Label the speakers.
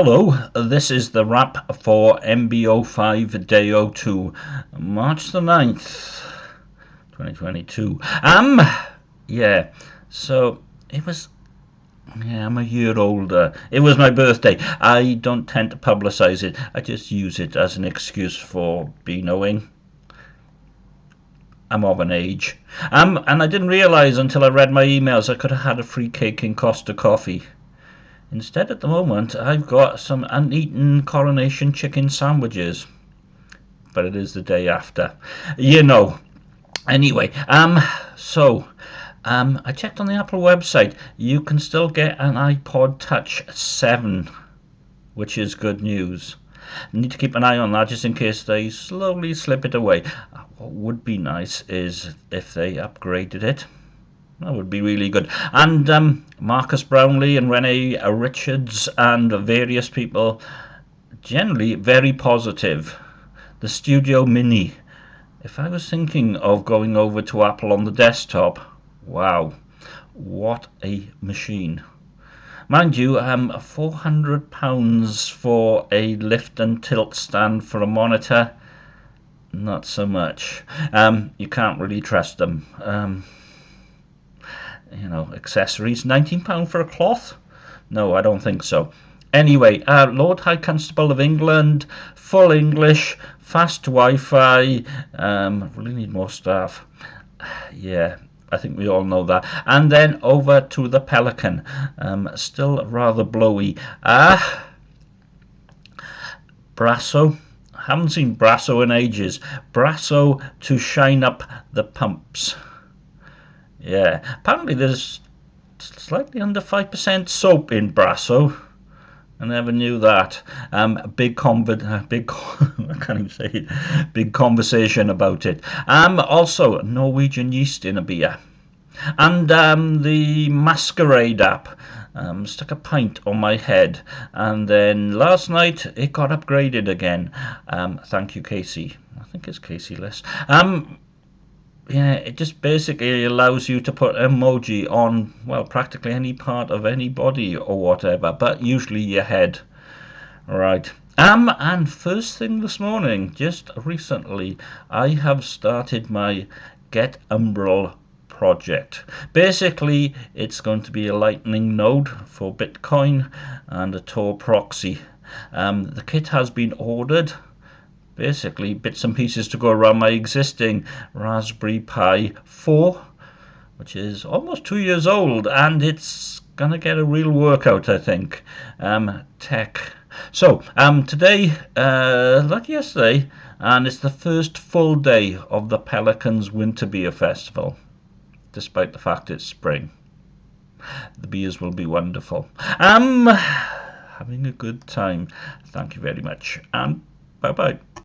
Speaker 1: Hello, this is the wrap for MBO5 Day 02, March the 9th, 2022. Um, yeah, so it was, yeah, I'm a year older. It was my birthday. I don't tend to publicize it, I just use it as an excuse for be knowing. I'm of an age. Um, and I didn't realize until I read my emails I could have had a free cake in Costa Coffee. Instead, at the moment, I've got some uneaten coronation chicken sandwiches. But it is the day after. You know. Anyway, um, so, um, I checked on the Apple website. You can still get an iPod Touch 7, which is good news. Need to keep an eye on that just in case they slowly slip it away. What would be nice is if they upgraded it. That would be really good. And um, Marques Brownlee and Rene Ritchie and various people, generally very positive. The Studio Mini. If I was thinking of going over to Apple on the desktop, wow, what a machine. Mind you, um, £400 for a lift and tilt stand for a monitor, not so much. Um, you can't really trust them. Um, you know, accessories. £19 for a cloth? No, I don't think so. Anyway, uh, Lord High Constable of England, full English, fast Wi-Fi. Um, really need more staff. Yeah, I think we all know that. And then over to the Pelican. Um, still rather blowy. Ah, uh, Brasso. Haven't seen Brasso in ages. Brasso to shine up the pumps. Yeah, apparently there's slightly under 5% soap in Brasso. I never knew that. Um, big conv big I can't even say it. Big conversation about it. Um, also Norwegian yeast in a beer, and um, the Masquerade app. Um, stuck a pint on my head, and then last night it got upgraded again. Um, thank you, Casey. I think it's Casey List. Um, yeah, it just basically allows you to put emoji on, well, practically any part of any body or whatever, but usually your head. Right. Um, and first thing this morning, just recently, I have started my Get Umbrel project. Basically, it's going to be a Lightning node for Bitcoin and a Tor proxy. Um, the kit has been ordered basically bits and pieces to go around my existing Raspberry Pi 4 which is almost two years old and it's gonna get a real workout I think um, tech. So um, today uh, like yesterday and it's the first full day of the Pelicans Winter Beer Festival despite the fact it's spring. The beers will be wonderful. Um having a good time. Thank you very much and bye bye